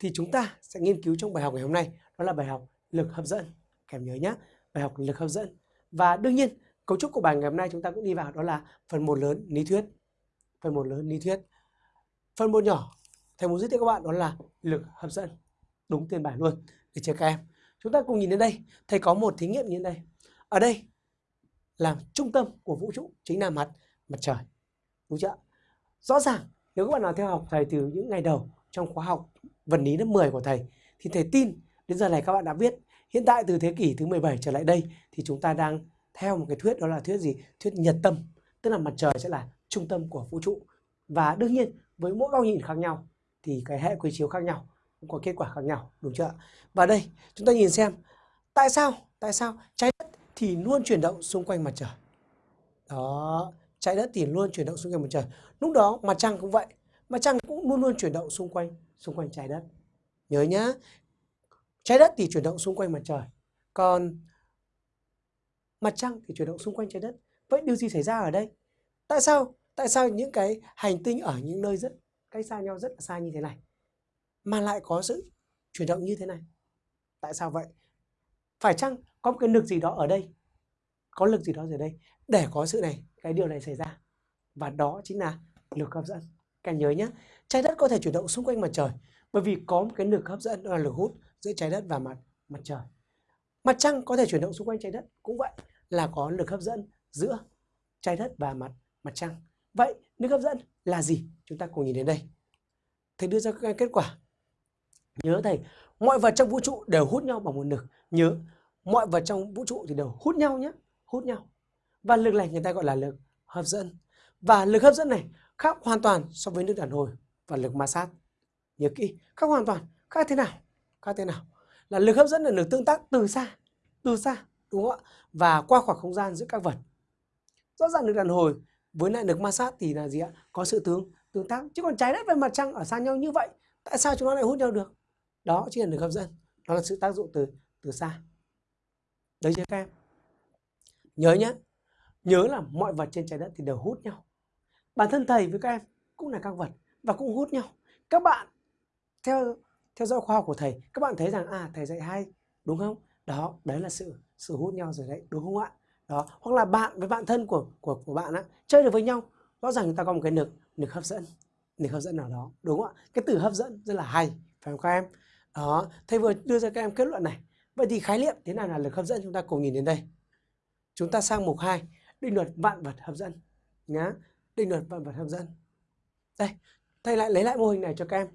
thì chúng ta sẽ nghiên cứu trong bài học ngày hôm nay, đó là bài học lực hấp dẫn. Kèm nhớ nhé bài học lực hấp dẫn. Và đương nhiên, cấu trúc của bài ngày hôm nay chúng ta cũng đi vào, đó là phần một lớn lý thuyết. Phần một lớn lý thuyết. Phần một nhỏ, thầy muốn giới thiệu các bạn, đó là lực hấp dẫn. Đúng tên bài luôn. Để cho các em? Chúng ta cùng nhìn đến đây. Thầy có một thí nghiệm như thế này. Ở đây là trung tâm của vũ trụ chính là mặt mặt trời. Đúng chưa rõ ràng, nếu các bạn nào theo học thầy từ những ngày đầu trong khóa học vật lý lớp 10 của thầy. Thì thầy tin, đến giờ này các bạn đã biết, hiện tại từ thế kỷ thứ 17 trở lại đây, thì chúng ta đang theo một cái thuyết, đó là thuyết gì? Thuyết nhật tâm, tức là mặt trời sẽ là trung tâm của vũ trụ. Và đương nhiên, với mỗi góc nhìn khác nhau, thì cái hệ quy chiếu khác nhau, cũng có kết quả khác nhau, đúng chưa và đây, chúng ta nhìn xem, tại sao tại sao trái đất thì luôn chuyển động xung quanh mặt trời? Đó, trái đất thì luôn chuyển động xung quanh mặt trời. Lúc đó mặt trăng cũng vậy mà trăng cũng luôn luôn chuyển động xung quanh xung quanh trái đất. Nhớ nhá, trái đất thì chuyển động xung quanh mặt trời, còn mặt trăng thì chuyển động xung quanh trái đất. Vậy điều gì xảy ra ở đây? Tại sao tại sao những cái hành tinh ở những nơi rất, cách xa nhau rất là xa như thế này, mà lại có sự chuyển động như thế này? Tại sao vậy? Phải chăng có một cái lực gì đó ở đây? Có lực gì đó ở đây để có sự này, cái điều này xảy ra. Và đó chính là lực hấp dẫn các nhớ nhé trái đất có thể chuyển động xung quanh mặt trời, bởi vì có một cái lực hấp dẫn, đó là lực hút giữa trái đất và mặt mặt trời. Mặt trăng có thể chuyển động xung quanh trái đất, cũng vậy là có lực hấp dẫn giữa trái đất và mặt mặt trăng. Vậy lực hấp dẫn là gì? Chúng ta cùng nhìn đến đây. Thầy đưa ra các kết quả. Nhớ thầy, mọi vật trong vũ trụ đều hút nhau bằng một lực. Nhớ, mọi vật trong vũ trụ thì đều hút nhau nhé hút nhau. Và lực này người ta gọi là lực hấp dẫn. Và lực hấp dẫn này khác hoàn toàn so với nước đàn hồi và lực ma sát. Nhớ kỹ, khác hoàn toàn, khác thế nào? Khác thế nào? Là lực hấp dẫn là lực tương tác từ xa từ xa, đúng không ạ? Và qua khoảng không gian giữa các vật. Rõ ràng lực đàn hồi với lại lực ma sát thì là gì ạ? Có sự tương tương tác. Chứ còn trái đất và mặt trăng ở xa nhau như vậy, tại sao chúng nó lại hút nhau được? Đó chính là lực hấp dẫn. Đó là sự tác dụng từ từ xa. Đấy chưa các em. Nhớ nhé, nhớ là mọi vật trên trái đất thì đều hút nhau bản thân thầy với các em cũng là các vật và cũng hút nhau. Các bạn theo theo dõi khoa học của thầy, các bạn thấy rằng à thầy dạy hay, đúng không? Đó, đấy là sự sự hút nhau rồi đấy, đúng không ạ? Đó, hoặc là bạn, với bạn thân của của của bạn á, chơi được với nhau, rõ ràng người ta có một cái lực lực hấp dẫn, lực hấp dẫn nào đó, đúng không ạ? Cái từ hấp dẫn rất là hay, phải không các em? Đó, thầy vừa đưa ra các em kết luận này. Vậy thì khái niệm thế nào là lực hấp dẫn chúng ta cùng nhìn đến đây? Chúng ta sang mục 2 định luật vạn vật hấp dẫn, nhá định luật vạn vật hấp dẫn. Đây, thầy lại lấy lại mô hình này cho các em.